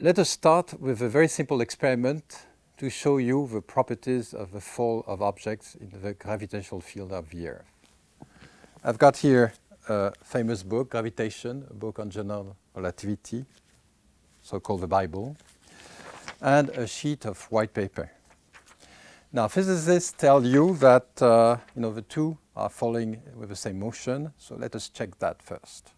Let us start with a very simple experiment to show you the properties of the fall of objects in the gravitational field of the Earth. I've got here a famous book, Gravitation, a book on general relativity, so-called the Bible, and a sheet of white paper. Now, physicists tell you that uh, you know, the two are falling with the same motion, so let us check that first.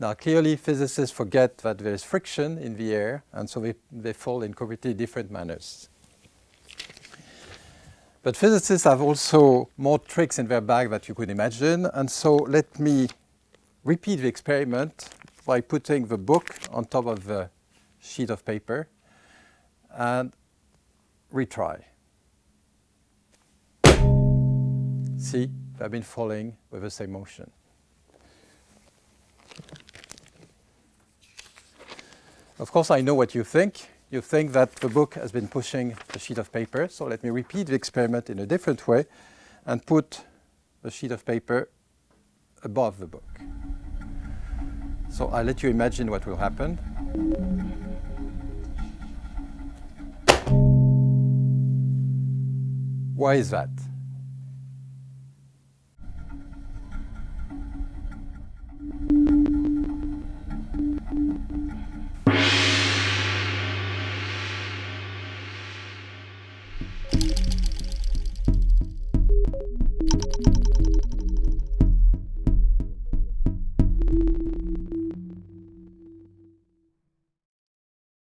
Now, clearly, physicists forget that there is friction in the air, and so they, they fall in completely different manners. But physicists have also more tricks in their bag that you could imagine, and so let me repeat the experiment by putting the book on top of the sheet of paper and retry. See, they've been falling with the same motion. Of course, I know what you think. You think that the book has been pushing the sheet of paper. So let me repeat the experiment in a different way and put the sheet of paper above the book. So I'll let you imagine what will happen. Why is that?